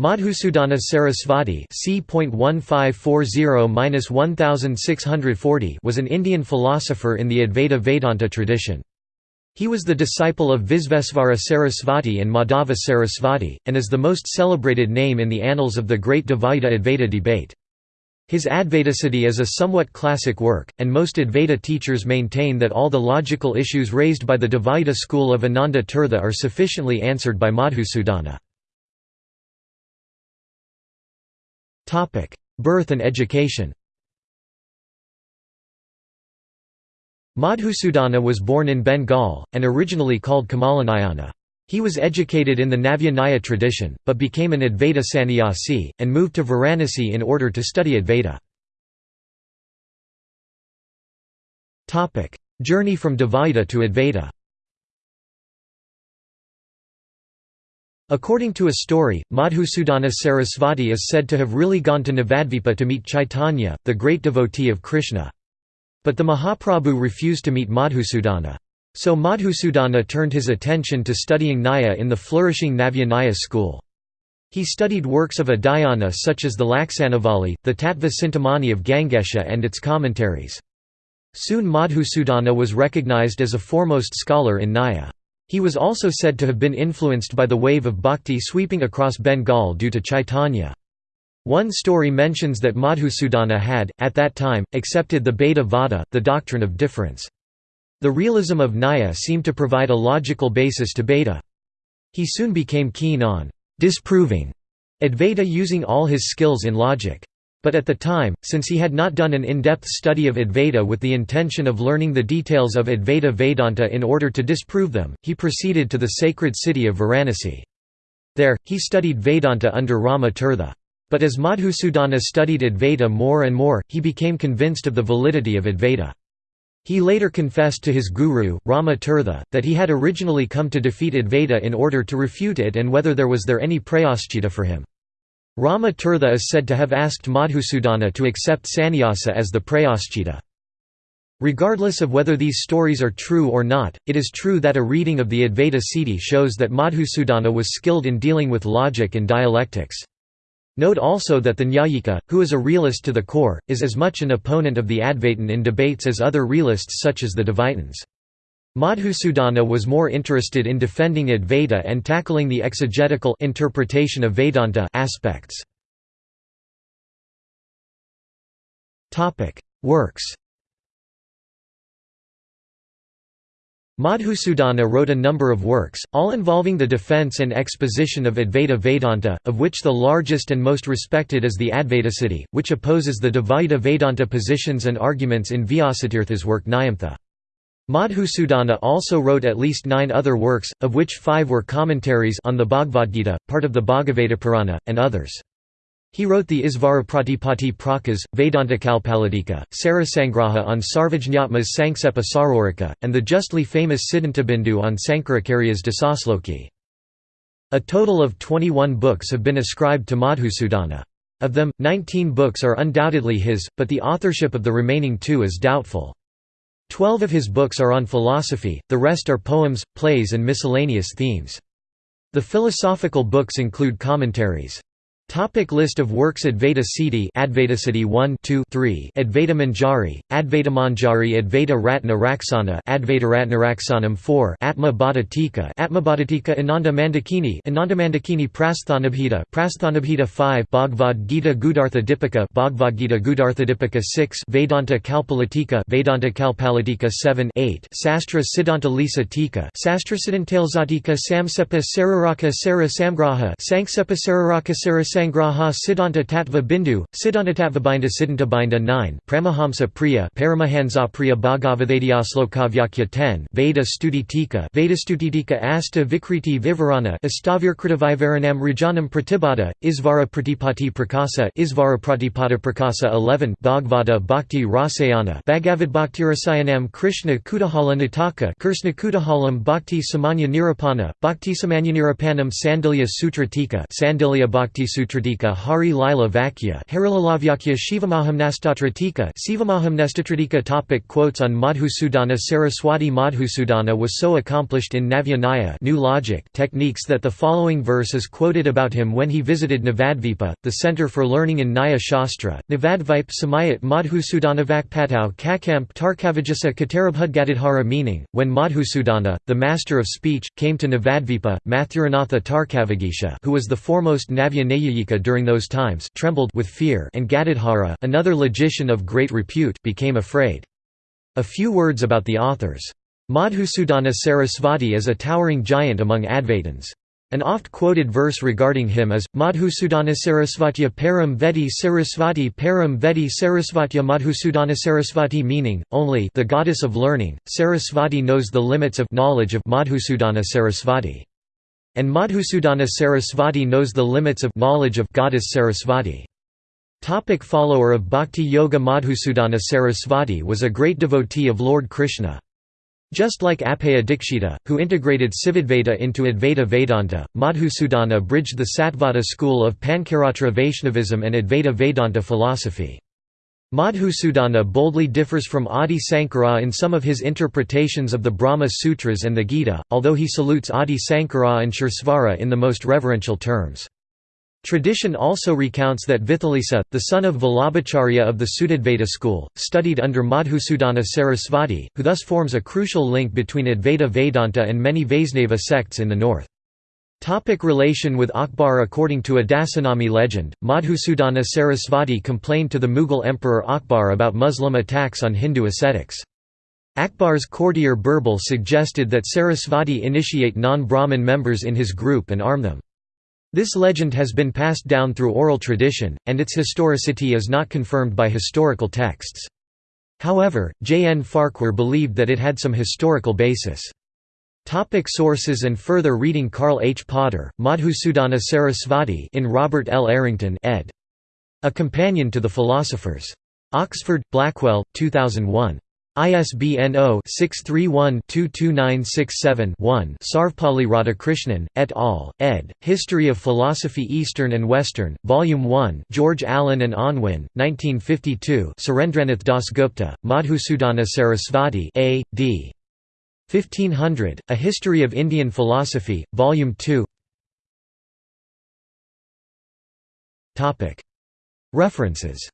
Madhusudana Sarasvati c.1540-1640 was an Indian philosopher in the Advaita Vedanta tradition. He was the disciple of Visvesvara Sarasvati and Madhava Sarasvati, and is the most celebrated name in the annals of the great Dvaita-Advaita debate. His Advaitasiddhi is a somewhat classic work, and most Advaita teachers maintain that all the logical issues raised by the Dvaita school of Ananda Tirtha are sufficiently answered by Madhusudana. Birth and education Madhusudana was born in Bengal, and originally called Kamalanayana. He was educated in the Navya tradition, but became an Advaita sannyasi, and moved to Varanasi in order to study Advaita. Journey from Dvaita to Advaita According to a story, Madhusudana Sarasvati is said to have really gone to Navadvipa to meet Chaitanya, the great devotee of Krishna. But the Mahaprabhu refused to meet Madhusudana. So Madhusudana turned his attention to studying Nyaya in the flourishing Navya school. He studied works of Adhyana such as the Laksanavali, the Tattva Chintamani of Gangesha and its commentaries. Soon Madhusudana was recognized as a foremost scholar in Nyaya. He was also said to have been influenced by the wave of bhakti sweeping across Bengal due to Chaitanya. One story mentions that Madhusudana had, at that time, accepted the Bheda Vada, the doctrine of difference. The realism of Nyaya seemed to provide a logical basis to Bheda. He soon became keen on disproving Advaita using all his skills in logic. But at the time, since he had not done an in-depth study of Advaita with the intention of learning the details of Advaita Vedanta in order to disprove them, he proceeded to the sacred city of Varanasi. There, he studied Vedanta under Rama Tirtha. But as Madhusudana studied Advaita more and more, he became convinced of the validity of Advaita. He later confessed to his guru, Rama Tirtha, that he had originally come to defeat Advaita in order to refute it and whether there was there any prayaschita for him. Rama Tirtha is said to have asked Madhusudana to accept sannyasa as the prayaschita. Regardless of whether these stories are true or not, it is true that a reading of the Advaita Siddhi shows that Madhusudana was skilled in dealing with logic and dialectics. Note also that the Nyayika, who is a realist to the core, is as much an opponent of the Advaitin in debates as other realists such as the Dvaitins. Madhusudana was more interested in defending Advaita and tackling the exegetical interpretation of Vedanta aspects. Topic: Works Madhusudana wrote a number of works, all involving the defense and exposition of Advaita Vedanta, of which the largest and most respected is the Advaitasiddhi, which opposes the Dvaita Vedanta positions and arguments in Vyasatirtha's work Nyayamrita. Madhusudana also wrote at least nine other works, of which five were commentaries on the Bhagavad Gita, part of the Bhagavata Purana, and others. He wrote the Isvara Pratipatti Prakas, Vedantakalpalatika, Sarasangraha on Sarvajñatma's Sanksepa Sariraka, and the justly famous Siddhantabindu on Sankaracharya's Dasasloki. A total of 21 books have been ascribed to Madhusudana. Of them, 19 books are undoubtedly his, but the authorship of the remaining two is doubtful. Twelve of his books are on philosophy, the rest are poems, plays and miscellaneous themes. The philosophical books include commentaries. Topic list of works Advaita Siddhi Advaitasiddhi 1 2 3 Advaita Manjari Advaita Manjari Advaita Ratna Raksana Advaita Ratna Raksanam 4 Atma Bhadatika Atma Bhadatika Ananda Mandakini Ananda Mandakini Prasthanabhita Prasthanabhita 5 Bhagavad Gita Gudartha Dipika Bhagavad Gita Gudartha Dipika 6 Vedanta Kalpalatika Vedanta Kalpalatika 7 8 Sastra Siddhanta Lisa Tika Sastra Siddhantalzatika Samsepa Sararaka Sara Samgraha Sanksepa Sararaka Sara Sangraha Siddhanta Tattva Bindu, Siddhantatattvabinda Siddhantabindu 9 Pramahamsa Priya Paramahansa Priya Bhagavadhyaslokavyakya 10 Veda Studitika Veda Studitika Asta Vikriti Vivarana Astavirkritavivaranam Rajanam Pratibhata, Isvara Pratipati Prakasa Isvara Pratipata Prakasa 11 Bhagavata Bhakti Rasayana Bhagavad Krishna Kudahala Nataka Krishna Kudahalam Bhakti Samanya Nirupana, Bhakti Samanya Nirupanam Sandilya Sutra Tika Sandilya Bhakti Madhusutratika Hari Lila Vakya. Harilalavakya Shivamahamnastatratika Sivamahamnestatratika Topic Quotes on Madhusudana. Saraswati Madhusudana was so accomplished in Navya Nyaya new logic techniques that the following verse is quoted about him when he visited Navadvipa, the center for learning in Nyaya Shastra, Navadvipe Samayat Madhusudanavakpatau Kakamp Tarkavajasa Katarabhudgadadhara meaning, when Madhusudana, the master of speech, came to Navadvipa, Mathuranatha Tarkavagisha who was the foremost Navya Nayayika during those times trembled with fear and Gadadhara, another logician of great repute, became afraid. A few words about the authors. Madhusudana Sarasvati is a towering giant among Advaitins. An oft-quoted verse regarding him is, Madhusudana Sarasvatya Param Vedi Sarasvati Param Vedi Sarasvatya Madhusudana Sarasvati meaning, only the goddess of learning, Sarasvati knows the limits of knowledge of Madhusudana Sarasvati. And Madhusudana Sarasvati knows the limits of knowledge of goddess Sarasvati. Topic follower of Bhakti Yoga Madhusudana Sarasvati was a great devotee of Lord Krishna. Just like Appaya Dikshita, who integrated Sivadvaita into Advaita Vedanta, Madhusudana bridged the Sattvada school of Pancaratra Vaishnavism and Advaita Vedanta philosophy. Madhusudana boldly differs from Adi Sankara in some of his interpretations of the Brahma Sutras and the Gita, although he salutes Adi Sankara and Suresvara in the most reverential terms. Tradition also recounts that Vithalisa, the son of Vallabhacharya of the Suddhadvaita school, studied under Madhusudana Sarasvati, who thus forms a crucial link between Advaita Vedanta and many Vaisnava sects in the north. Topic relation with Akbar According to a Dasanami legend, Madhusudana Sarasvati complained to the Mughal Emperor Akbar about Muslim attacks on Hindu ascetics. Akbar's courtier Birbal suggested that Sarasvati initiate non-Brahmin members in his group and arm them. This legend has been passed down through oral tradition, and its historicity is not confirmed by historical texts. However, J. N. Farquhar believed that it had some historical basis. Topic sources and further reading Karl H. Potter, Madhusudana Sarasvati in Robert L. Arrington ed. A Companion to the Philosophers. Oxford, Blackwell, 2001. ISBN 0-631-22967-1 Sarvepalli Radhakrishnan, et al., ed., History of Philosophy Eastern and Western, Volume 1 George Allen and Unwin, 1952 Surendranath Dasgupta, Madhusudana Sarasvati A. D. 1500, A History of Indian Philosophy, Volume 2 References